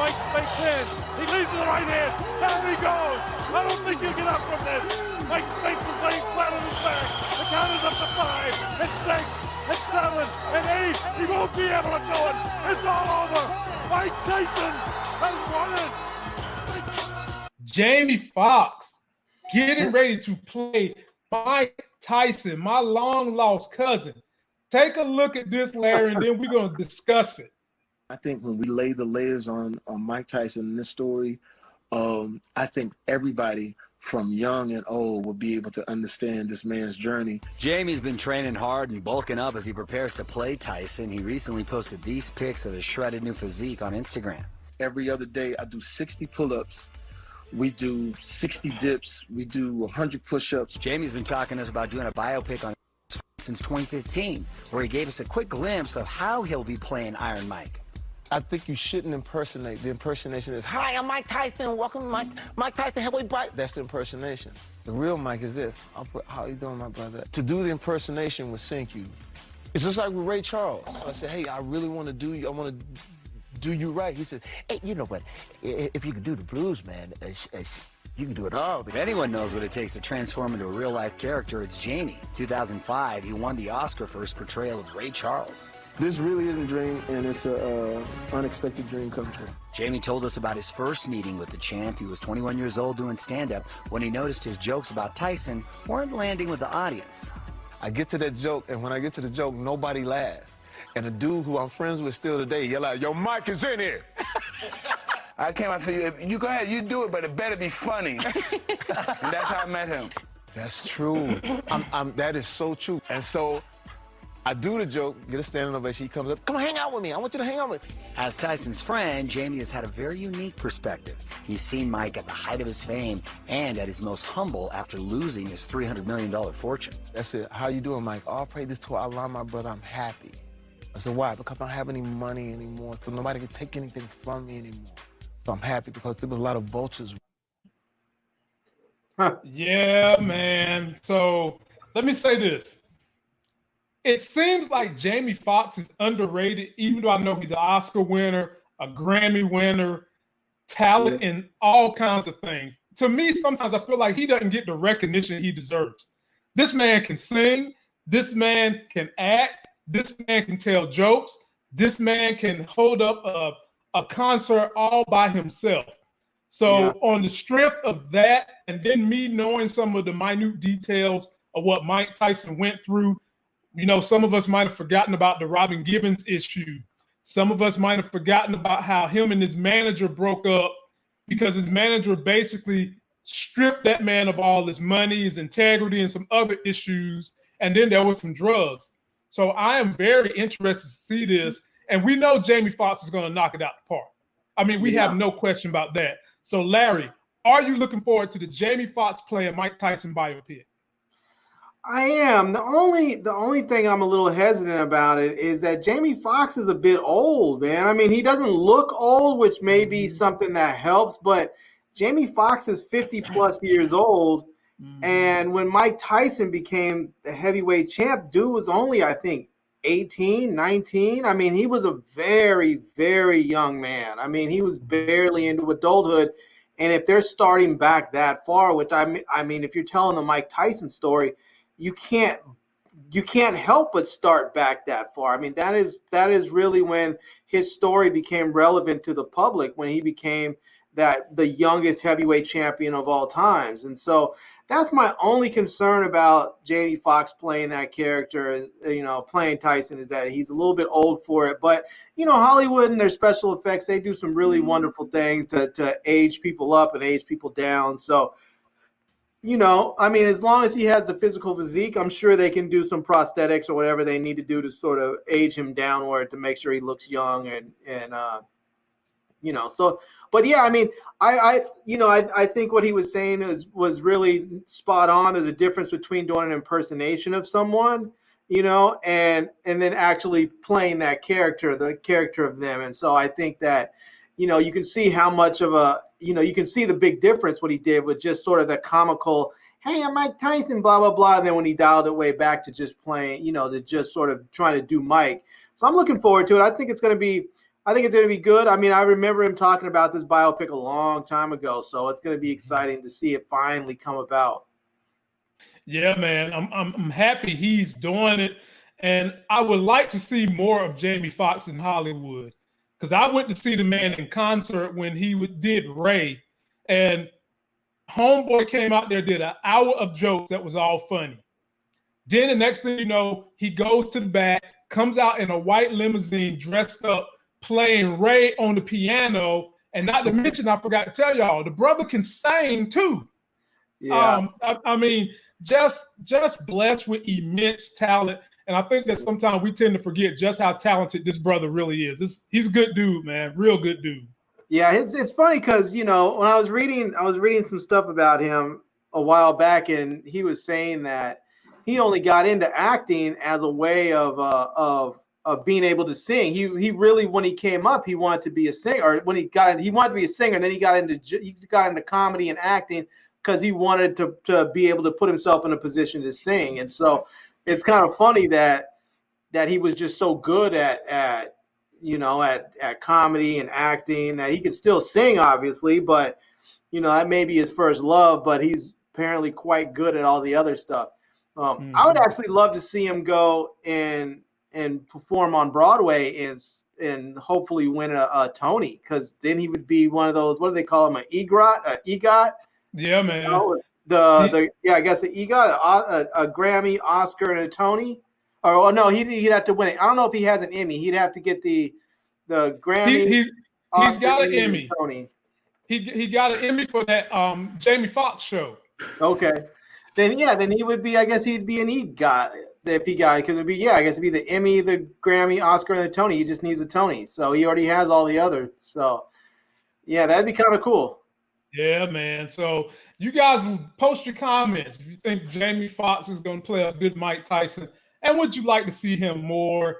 Mike Spinks in. He leads with the right hand. Down he goes. I don't think he'll get up from this. Mike Spinks is laying flat on his back. The count is up to five and six and seven and eight. He won't be able to do it. It's all over. Mike Tyson has won it. Jamie Foxx getting ready to play Mike Tyson, my long lost cousin. Take a look at this, Larry, and then we're going to discuss it. I think when we lay the layers on, on Mike Tyson in this story, um, I think everybody from young and old will be able to understand this man's journey. Jamie's been training hard and bulking up as he prepares to play Tyson. He recently posted these pics of his shredded new physique on Instagram. Every other day, I do 60 pull-ups. We do 60 dips. We do 100 push-ups. Jamie's been talking to us about doing a biopic on since 2015, where he gave us a quick glimpse of how he'll be playing Iron Mike. I think you shouldn't impersonate. The impersonation is, "Hi, I'm Mike Tyson. Welcome, to Mike Mike Tyson heavyweight fight." That's the impersonation. The real Mike is this. How you doing, my brother? To do the impersonation would sink you. It's just like with Ray Charles. I said, "Hey, I really want to do you. I want to do you right." He said, "Hey, you know what? If you could do the blues, man, uh, uh, you can do it all. If anyone knows what it takes to transform into a real life character, it's Jamie. 2005, he won the Oscar for his portrayal of Ray Charles. This really isn't a dream, and it's an uh, unexpected dream come true. Jamie told us about his first meeting with the champ. He was 21 years old doing stand-up when he noticed his jokes about Tyson weren't landing with the audience. I get to that joke, and when I get to the joke, nobody laughs. And a dude who I'm friends with still today yell out, "Yo, Mike is in here." I came out to you. You go ahead, you do it, but it better be funny. and that's how I met him. That's true. I'm, I'm, that is so true. And so I do the joke, get a standing ovation. He comes up, come hang out with me. I want you to hang out with me. As Tyson's friend, Jamie has had a very unique perspective. He's seen Mike at the height of his fame and at his most humble after losing his $300 million fortune. That's it. How you doing, Mike? All praise this to Allah, my brother. I'm happy. I said, why? Because I don't have any money anymore, so nobody can take anything from me anymore. So I'm happy because there was a lot of vultures. Huh. Yeah, man. So let me say this. It seems like Jamie Foxx is underrated, even though I know he's an Oscar winner, a Grammy winner, talent in all kinds of things. To me, sometimes I feel like he doesn't get the recognition he deserves. This man can sing, this man can act, this man can tell jokes, this man can hold up a a concert all by himself. So yeah. on the strength of that, and then me knowing some of the minute details of what Mike Tyson went through, you know, some of us might have forgotten about the Robin Givens issue. Some of us might have forgotten about how him and his manager broke up because his manager basically stripped that man of all his money, his integrity, and some other issues. And then there was some drugs. So I am very interested to see this and we know Jamie Foxx is going to knock it out the park. I mean, we yeah. have no question about that. So, Larry, are you looking forward to the Jamie Foxx playing Mike Tyson biopic? I am. The only the only thing I'm a little hesitant about it is that Jamie Foxx is a bit old, man. I mean, he doesn't look old, which may be mm-hmm. something that helps, but Jamie Foxx is 50 plus years old. Mm-hmm. And when Mike Tyson became the heavyweight champ, dude was only, I think, 18, 19. I mean, he was a very, very young man. I mean, he was barely into adulthood. And if they're starting back that far, which I mean, I mean, if you're telling the Mike Tyson story, you can't you can't help but start back that far. I mean, that is that is really when his story became relevant to the public when he became that the youngest heavyweight champion of all times. And so that's my only concern about Jamie Foxx playing that character, is, you know, playing Tyson, is that he's a little bit old for it. But you know, Hollywood and their special effects, they do some really mm-hmm. wonderful things to to age people up and age people down. So, you know, I mean, as long as he has the physical physique, I'm sure they can do some prosthetics or whatever they need to do to sort of age him downward to make sure he looks young and and uh, you know, so but yeah, I mean, I, I you know, I, I think what he was saying is was really spot on. There's a difference between doing an impersonation of someone, you know, and and then actually playing that character, the character of them. And so I think that, you know, you can see how much of a, you know, you can see the big difference what he did with just sort of the comical hey, I'm Mike Tyson, blah, blah, blah. And then when he dialed it way back to just playing, you know, to just sort of trying to do Mike. So I'm looking forward to it. I think it's going to be I think it's going to be good. I mean, I remember him talking about this biopic a long time ago, so it's going to be mm-hmm. exciting to see it finally come about. Yeah, man, I'm I'm, I'm happy he's doing it, and I would like to see more of Jamie Foxx in Hollywood because I went to see the man in concert when he did Ray, and Homeboy came out there did an hour of jokes that was all funny. Then the next thing you know, he goes to the back, comes out in a white limousine, dressed up, playing Ray on the piano. And not to mention, I forgot to tell y'all, the brother can sing too. Yeah. Um, I, I mean, just just blessed with immense talent. And I think that sometimes we tend to forget just how talented this brother really is. This, he's a good dude, man. Real good dude. Yeah, it's it's funny because you know when I was reading I was reading some stuff about him a while back, and he was saying that he only got into acting as a way of uh, of of being able to sing. He he really when he came up, he wanted to be a singer. Or when he got in, he wanted to be a singer. And then he got into he got into comedy and acting because he wanted to to be able to put himself in a position to sing. And so it's kind of funny that that he was just so good at at you know at at comedy and acting that he could still sing, obviously, but you know that may be his first love. But he's apparently quite good at all the other stuff. Um, mm-hmm. I would mm-hmm. actually love to see him go and and perform on Broadway and and hopefully win a, a Tony because then he would be one of those what do they call him an EGOT a EGOT? Yeah man. you know, the the yeah I guess an EGOT a, a, a, Grammy Oscar and a Tony. Or oh, no he'd, he'd have to win it. I don't know if he has an Emmy. He'd have to get the the Grammy he, he's, he's got an Emmy. Tony. He he got an Emmy for that um Jamie Foxx show. Okay. Then yeah then he would be I guess he'd be an EGOT if he got because it'd be yeah, I guess it'd be the Emmy, the Grammy, Oscar, and the Tony. He just needs a Tony, so he already has all the others. So yeah, that'd be kind of cool. Yeah, man. So you guys post your comments if you think Jamie Foxx is going to play a good Mike Tyson, and would you like to see him more